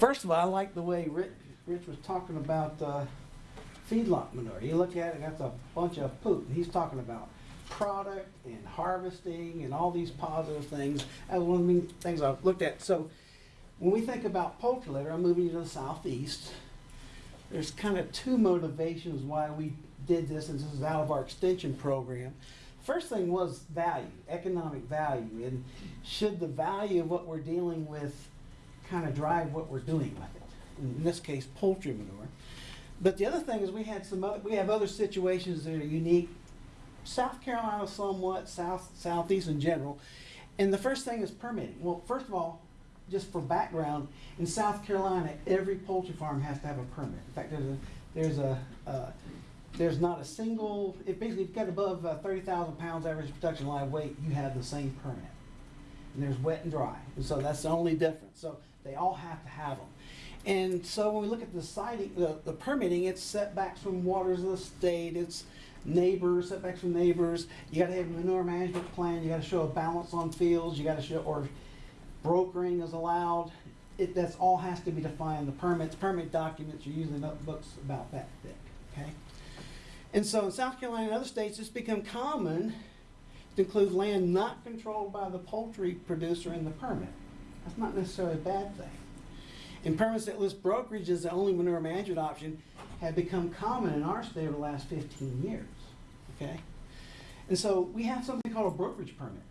First of all, I like the way Rich, Rich was talking about uh, feedlot manure. You look at it, that's a bunch of poop. He's talking about product and harvesting and all these positive things. That's one of the things I've looked at. So when we think about poultry litter, I'm moving to the southeast. There's kind of two motivations why we did this, and this is out of our extension program. First thing was value, economic value, and should the value of what we're dealing with kind of drive what we're doing with it. In this case, poultry manure. But the other thing is we had some other, we have other situations that are unique. South Carolina somewhat, south southeast in general. And the first thing is permitting. Well, first of all, just for background, in South Carolina, every poultry farm has to have a permit. In fact, there's a there's a uh, there's not a single. If basically you've got above uh, 30,000 pounds average production live weight, you have the same permit. And there's wet and dry, and so that's the only difference. So they all have to have them. And so when we look at the siting, the, the permitting, it's setbacks from waters of the state, it's neighbors, setbacks from neighbors. You gotta have a manure management plan, you gotta show a balance on fields, you gotta show, or brokering is allowed. It, that's all has to be defined. The permits, permit documents are usually notebooks about that thick, okay? And so in South Carolina and other states, it's become common to include land not controlled by the poultry producer in the permit. That's not necessarily a bad thing. Permits that list brokerage as the only manure management option have become common in our state over the last 15 years, okay? And so we have something called a brokerage permit.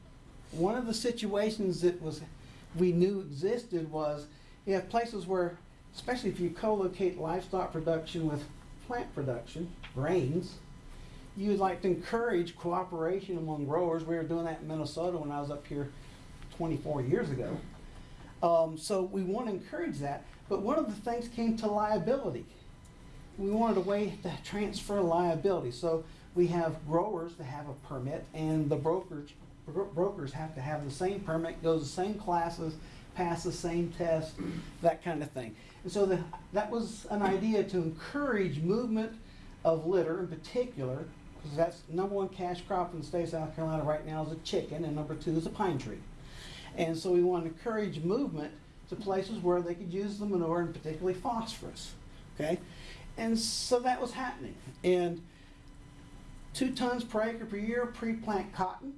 One of the situations that was we knew existed was you have places where, especially if you co-locate livestock production with plant production, grains, you would like to encourage cooperation among growers. We were doing that in Minnesota when I was up here 24 years ago. Um, so we want to encourage that. But one of the things came to liability. We wanted a way to transfer liability. So we have growers that have a permit, and the brokers bro- brokers have to have the same permit, go to the same classes, pass the same test, that kind of thing. And so the, that was an idea to encourage movement of litter in particular, because that's number one cash crop in the state of South Carolina right now is a chicken, and number two is a pine tree. And so we want to encourage movement to places where they could use the manure and particularly phosphorus. Okay? And so that was happening. And two tons per acre per year pre-plant cotton.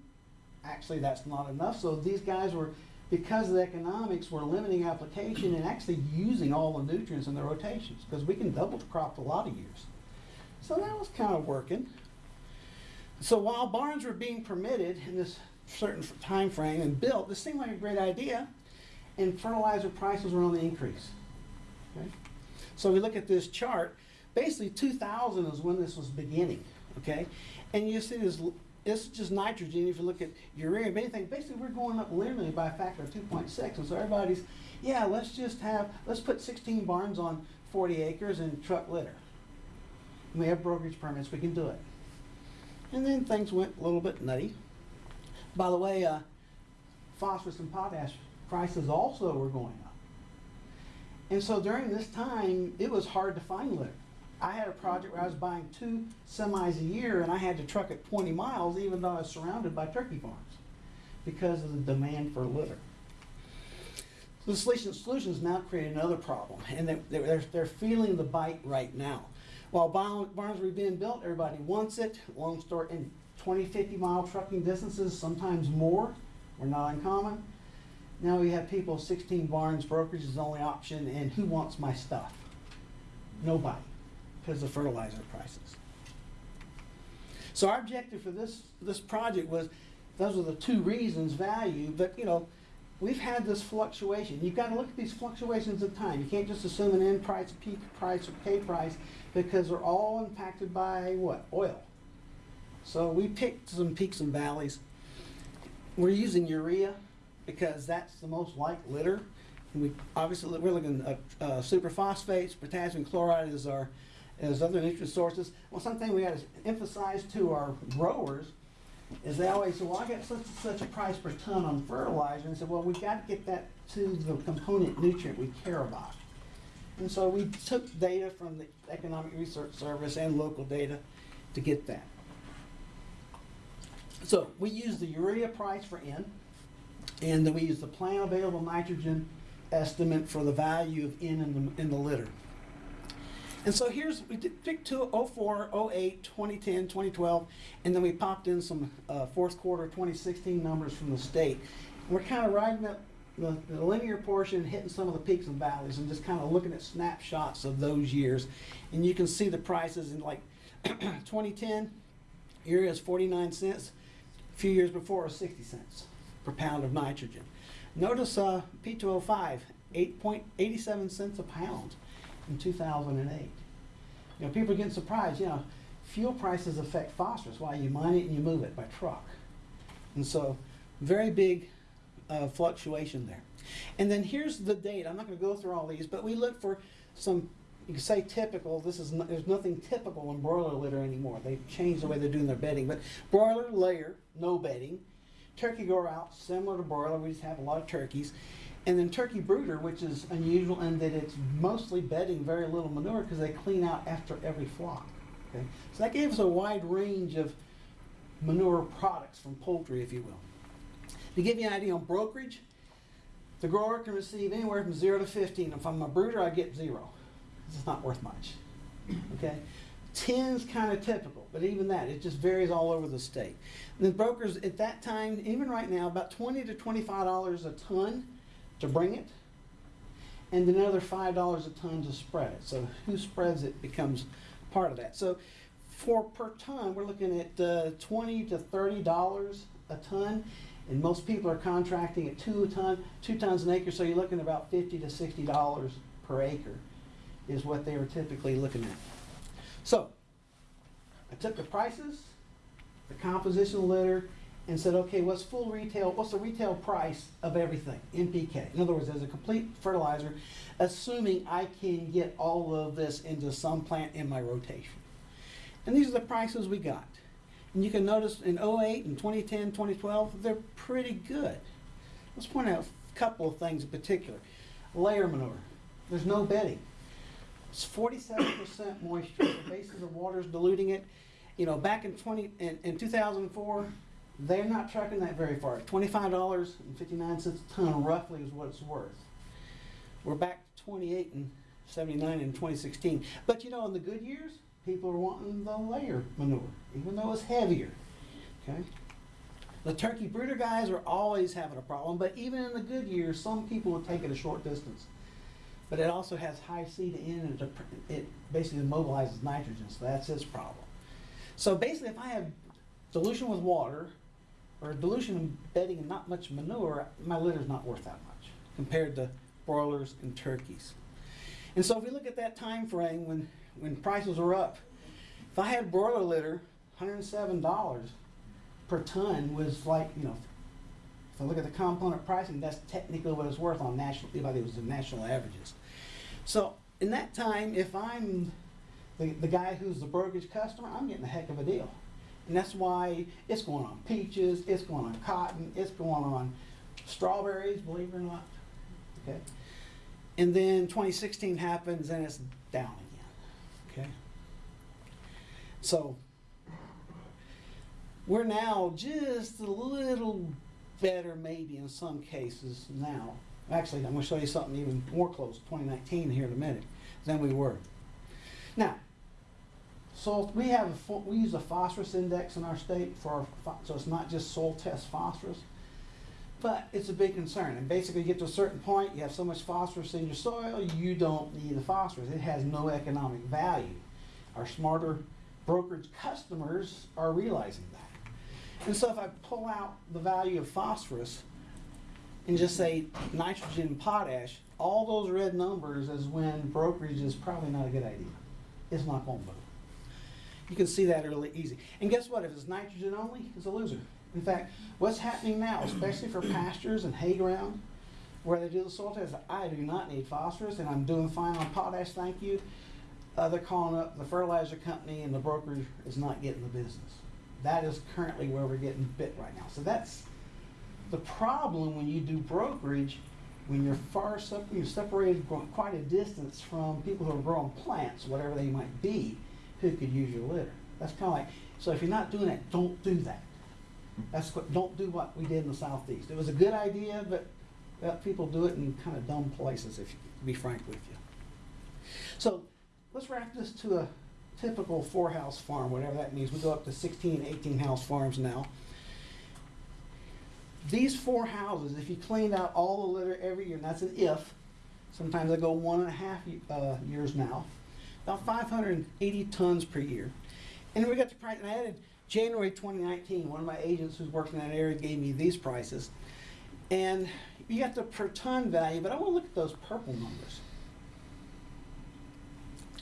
Actually, that's not enough. So these guys were, because of the economics, were limiting application and actually using all the nutrients in their rotations because we can double the crop a lot of years. So that was kind of working. So while barns were being permitted in this certain time frame and built, this seemed like a great idea, and fertilizer prices were on the increase. Okay? So we look at this chart. Basically, 2000 is when this was beginning. Okay, and you see this. This is just nitrogen. If you look at urea, anything, basically we're going up linearly by a factor of 2.6. And so everybody's, yeah, let's just have, let's put 16 barns on 40 acres and truck litter. We have brokerage permits, we can do it. And then things went a little bit nutty. By the way, uh, phosphorus and potash prices also were going up. And so during this time, it was hard to find litter. I had a project where I was buying two semis a year and I had to truck it 20 miles even though I was surrounded by turkey farms because of the demand for litter. The solution, solutions now create another problem and they're, they're, they're feeling the bite right now. While barns were being built, everybody wants it. Long story, in 20, 50 mile trucking distances, sometimes more, were not uncommon. Now we have people, 16 barns, brokerage is the only option, and who wants my stuff? Nobody, because of fertilizer prices. So our objective for this, this project was, those are the two reasons, value, but you know, we've had this fluctuation. You've got to look at these fluctuations of time. You can't just assume an end price, peak price, or K price, because they're all impacted by what? Oil. So we picked some peaks and valleys. We're using urea because that's the most like litter. We obviously we're looking at uh, superphosphates, potassium chloride is our as other nutrient sources. Well, something we got to emphasize to our growers is they always say, "Well, I got such such a price per ton on fertilizer," and said, "Well, we've got to get that to the component nutrient we care about." And so we took data from the Economic Research Service and local data to get that. So we use the urea price for N, and then we use the plant available nitrogen estimate for the value of N in the, in the litter. And so here's, we did pick two, 04, 08, 2010, 2012, and then we popped in some uh, fourth quarter 2016 numbers from the state. We're kind of riding up the, the linear portion, hitting some of the peaks and valleys, and just kind of looking at snapshots of those years. And you can see the prices in like 2010, urea is 49 cents. Few years before, was 60 cents per pound of nitrogen. Notice uh, P2O5, 8.87 cents a pound in 2008. You know, people are getting surprised, you know, fuel prices affect phosphorus. Why? You mine it and you move it by truck. And so, very big uh, fluctuation there. And then here's the date. I'm not going to go through all these, but we look for some, you can say typical. This is no, there's nothing typical in broiler litter anymore. They've changed the way they're doing their bedding. But broiler layer, no bedding. Turkey grow out, similar to broiler. We just have a lot of turkeys. And then turkey brooder, which is unusual in that it's mostly bedding very little manure because they clean out after every flock. Okay? So that gave us a wide range of manure products from poultry, if you will. To give you an idea on brokerage, the grower can receive anywhere from zero to 15. If I'm a brooder, I get zero. It's not worth much. Okay? 10's kind of typical, but even that, it just varies all over the state. And the brokers at that time, even right now, about 20 to $25 a ton to bring it, and another $5 a ton to spread it. So who spreads it becomes part of that. So for per ton, we're looking at uh, 20 to $30 a ton, and most people are contracting at two ton, two tons an acre, so you're looking at about 50 to $60 per acre is what they were typically looking at. So, I took the prices, the composition of litter, and said, okay, what's full retail, what's the retail price of everything, NPK? In other words, as a complete fertilizer, assuming I can get all of this into some plant in my rotation. And these are the prices we got. And you can notice in 08 and 2010, 2012, they're pretty good. Let's point out a couple of things in particular. Layer manure, there's no bedding. It's 47% moisture. The basis of water is diluting it. You know, back in 20 in, in 2004, they're not tracking that very far. $25.59 a ton roughly is what it's worth. We're back to 28 and 79 in 2016. But you know, in the good years, people are wanting the layer manure, even though it's heavier. Okay? The turkey brooder guys are always having a problem, but even in the good years, some people will take it a short distance. But it also has high C to N, and it, basically immobilizes nitrogen, so that's its problem. So basically, if I have dilution with water, or dilution in bedding and not much manure, my litter's not worth that much compared to broilers and turkeys. And so if we look at that time frame when, when prices were up, if I had broiler litter, $107 per ton was like, you know, if I look at the component pricing, that's technically what it's worth on national, if it was the national averages. So in that time, if I'm the, the guy who's the brokerage customer, I'm getting a heck of a deal. And that's why it's going on peaches, it's going on cotton, it's going on strawberries, believe it or not. Okay. And then 2016 happens and it's down again. Okay. So we're now just a little better maybe in some cases now. Actually, I'm going to show you something even more close, 2019 here in a minute, than we were. Now, so we have a, we use a phosphorus index in our state for our, so it's not just soil test phosphorus, but it's a big concern. And basically, you get to a certain point, you have so much phosphorus in your soil, you don't need the phosphorus. It has no economic value. Our smarter brokerage customers are realizing that. And so if I pull out the value of phosphorus and just say nitrogen and potash, all those red numbers is when brokerage is probably not a good idea. It's not going to move. You can see that really easy. And guess what? If it's nitrogen only, it's a loser. In fact, what's happening now, especially for pastures and hay ground, where they do the soil test, I do not need phosphorus, and I'm doing fine on potash, thank you. Uh, they're calling up the fertilizer company, and the broker is not getting the business. That is currently where we're getting bit right now. So that's the problem when you do brokerage, when you're far sep- you're separated quite a distance from people who are growing plants, whatever they might be, who could use your litter. That's kind of like, so if you're not doing that, don't do that. That's what, don't do what we did in the southeast. It was a good idea, but Well, people do it in kind of dumb places, if, you, to be frank with you. So, let's wrap this to a typical four-house farm, whatever that means. We go up to 16, 18-house farms now. These four houses, if you cleaned out all the litter every year, and that's an if, sometimes I go one and a half uh, years now, about 580 tons per year. And we got the price, and I added January 2019, one of my agents who's working in that area gave me these prices. And you got the per ton value, but I want to look at those purple numbers.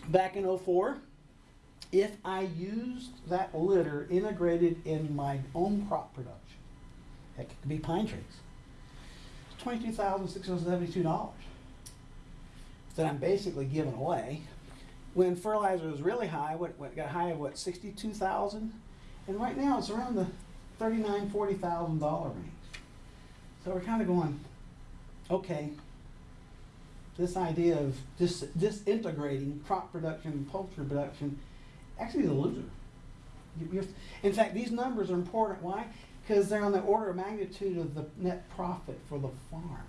Back in '04, if I used that litter integrated in my own crop production, it could be pine trees, twenty-two thousand six hundred seventy-two dollars that I'm basically giving away. When fertilizer was really high, what, what got high of what, sixty-two thousand? And right now it's around the thirty-nine, forty thousand dollar range. So we're kind of going, okay, this idea of dis- disintegrating crop production and poultry production actually is a loser. In fact, these numbers are important. Why? Because they're on the order of magnitude of the net profit for the farm.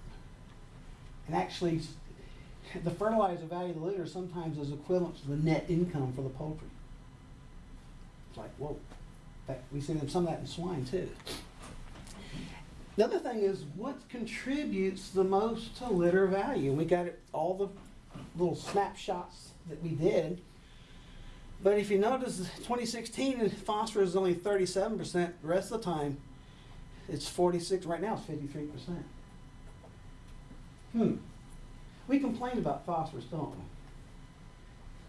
And actually, the fertilizer value of the litter sometimes is equivalent to the net income for the poultry. It's like, whoa. Fact, we see them- some of that in swine too. The other thing is what contributes the most to litter value. We got it, all the little snapshots that we did. But if you notice, 2016, phosphorus is only 37%. The rest of the time, it's 46. Right now, it's 53%. Hmm. We complain about phosphorus, don't we?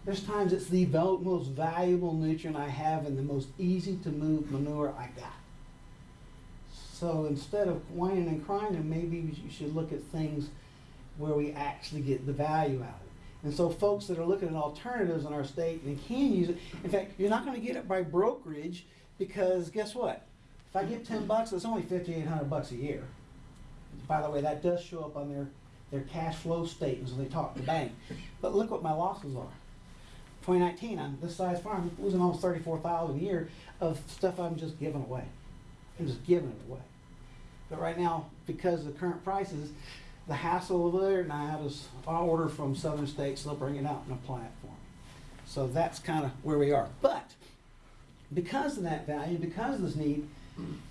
There's times it's the most valuable nutrient I have and the most easy to move manure I got. So instead of whining and crying, maybe you should look at things where we actually get the value out of it. And so folks that are looking at alternatives in our state and can use it, in fact, you're not gonna get it by brokerage because guess what? If I get ten bucks, it's only fifty-eight hundred bucks a year. By the way, that does show up on their, their cash flow statements when they talk to the bank. But look what my losses are. 2019, on this size farm, losing almost 34,000 a year of stuff I'm just giving away. I'm just giving it away. But right now, because of the current prices, the hassle of there and I have this, I'll order from southern states, they'll bring it out and apply it for me. So that's kind of where we are. But because of that value, because of this need,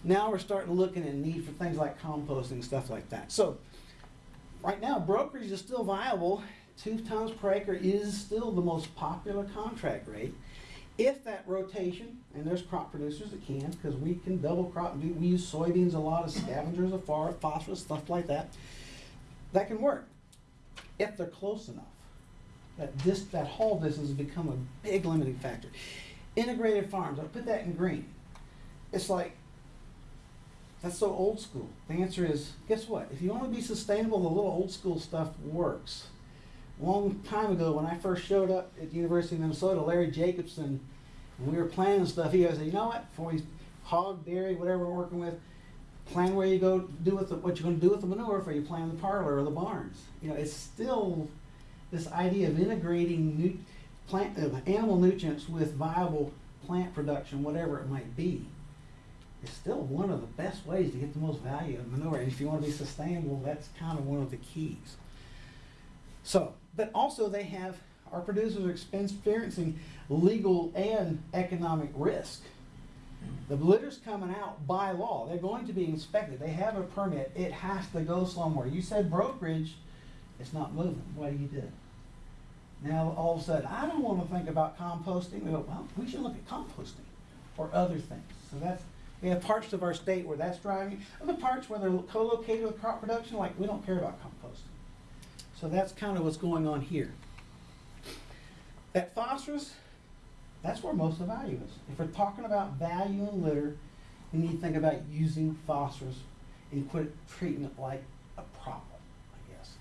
now we're starting to looking at need for things like composting stuff like that. So right now, brokerage is still viable. Two tons per acre is still the most popular contract rate. If that rotation, and there's crop producers that can, because we can double crop, we, use soybeans, a lot of scavengers of phosphorus, stuff like that, that can work. If they're close enough. That dis, that haul distance has become a big limiting factor. Integrated farms, I'll put that in green. It's like, that's so old school. The answer is, guess what? If you want to be sustainable, the little old school stuff works. Long time ago, when I first showed up at the University of Minnesota, Larry Jacobson, when we were planning stuff, he said, you know what? We hog, dairy, whatever we're working with, plan where you go do with the, what you're going to do with the manure for you plan the parlor or the barns. You know, it's still this idea of integrating nu- plant, uh, animal nutrients with viable plant production, whatever it might be is still one of the best ways to get the most value of manure. And if you want to be sustainable, that's kind of one of the keys. So, but also they have, our producers are experiencing legal and economic risk. The litter's coming out by law. They're going to be inspected. They have a permit. It has to go somewhere. You said brokerage, it's not moving. What do you do? Now, all of a sudden, I don't want to think about composting. We go, well, we should look at composting or other things. So that's, we have parts of our state where that's driving. Other parts where they're co-located with crop production, like we don't care about composting. So that's kind of what's going on here. That phosphorus, that's where most of the value is. If we're talking about value in litter, we need to think about using phosphorus and quit treating it like a problem, I guess.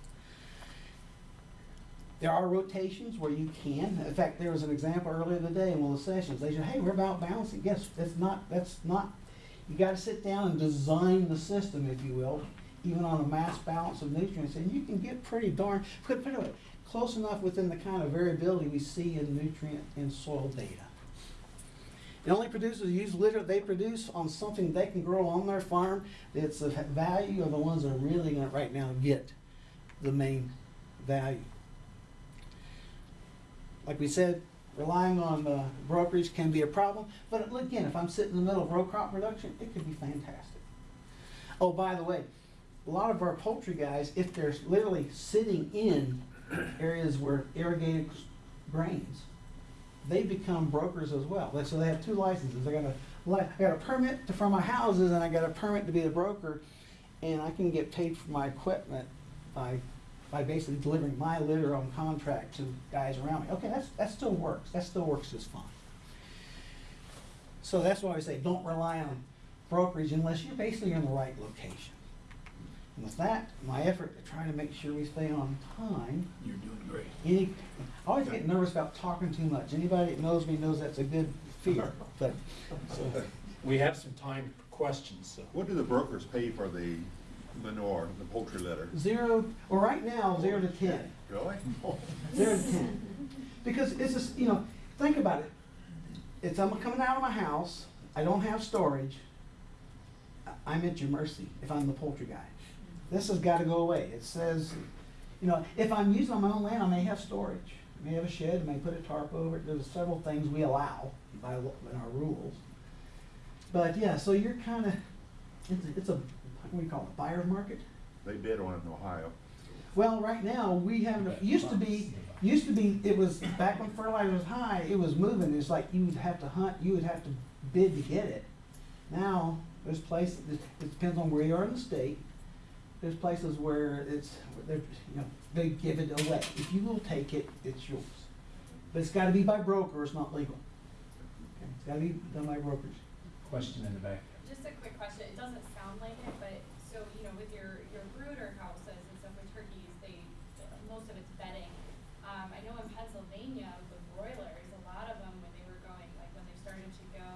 There are rotations where you can. In fact, there was an example earlier today in one of the sessions. They said, hey, we're about balancing. Yes, that's not, that's not, you gotta sit down and design the system, if you will, even on a mass balance of nutrients, and you can get pretty darn, put, put it close enough within the kind of variability we see in nutrient and soil data. It only produces used litter they produce on something they can grow on their farm. It's the value of the ones that are really gonna right now get the main value. Like we said, relying on uh, brokerage can be a problem, but again, if I'm sitting in the middle of row crop production, it could be fantastic. Oh, by the way, a lot of our poultry guys, if they're literally sitting in areas where irrigated grains, they become brokers as well. So they have two licenses. I got a, got a permit to, for my houses and I got a permit to be a broker. And I can get paid for my equipment by, by basically delivering my litter on contract to guys around me. Okay, that's, that still works. That still works just fine. So that's why I say, don't rely on brokerage unless you're basically in the right location. And with that, my effort to try to make sure we stay on time, You're doing great. any, I always get nervous about talking too much. Anybody that knows me knows that's a good fear, but, so, We have some time for questions, so. What do the brokers pay for the manure, the poultry litter? zero, well, right now, zero to ten. Really? Zero to ten. Because it's just, you know, think about it. It's, I'm coming out of my house, I don't have storage. I'm at your mercy if I'm the poultry guy. This has gotta go away. It says, you know, if I'm using on my own land, I may have storage. I may have a shed, I may put a tarp over it. There's several things we allow by, in our rules. But yeah, so you're kinda, it's, it's a, what do you call it, buyer's market? They bid on it in Ohio. Well, right now, we have, it used to be, used to be, it was, back when fertilizer was high, it was moving, it's like you would have to hunt, you would have to bid to get it. Now, there's places, it depends on where you are in the state, there's places where it's, they're, you know, they give it away. If you will take it, it's yours. But it's gotta be by broker, it's not legal. Okay, It's gotta be done by brokers. Question in the back. Just a quick question, it doesn't sound like it, but, so, you know, with your, your brooder houses and stuff with turkeys, they, most of it's bedding. Um, I know in Pennsylvania with broilers, a lot of them, when they were going, like, when they started to go,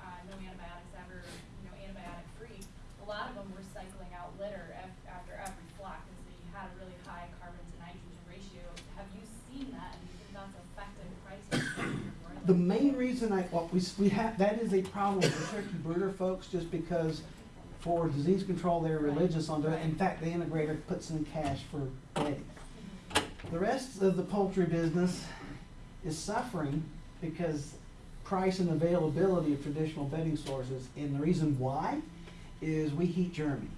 uh, no antibiotics ever, you know, antibiotic free, a lot of them were cycling out litter af- after every flock, cause they had a really high carbon to nitrogen ratio. Have you seen that, and do you think that's affected prices for your broilers? The main reason I, well, we, we have, that is a problem with turkey brooder folks, just because for disease control, they're religious on it. In fact, the integrator puts in cash for bedding. The rest of the poultry business is suffering because price and availability of traditional bedding sources, and the reason why is we heat Germany.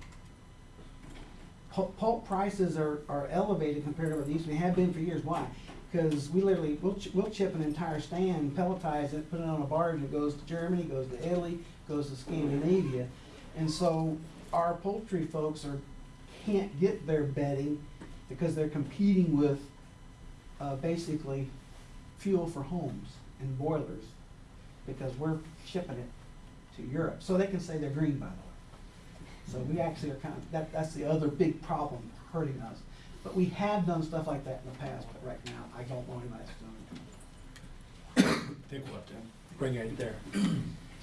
Pulp, pulp prices are, are elevated compared to what they used to be, have been for years. Why? Because we literally, we'll, ch- we'll chip an entire stand, pelletize it, put it on a barge, it goes to Germany, goes to Italy, goes to Scandinavia. And so our poultry folks are, can't get their bedding because they're competing with, uh, basically fuel for homes and boilers because we're shipping it to Europe. So they can say they're green, by the way. So we actually are kind of, that, that's the other big problem hurting us. But we have done stuff like that in the past, but right now, I don't know anybody that's doing it. I think we'll have to bring it there.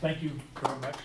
Thank you very much.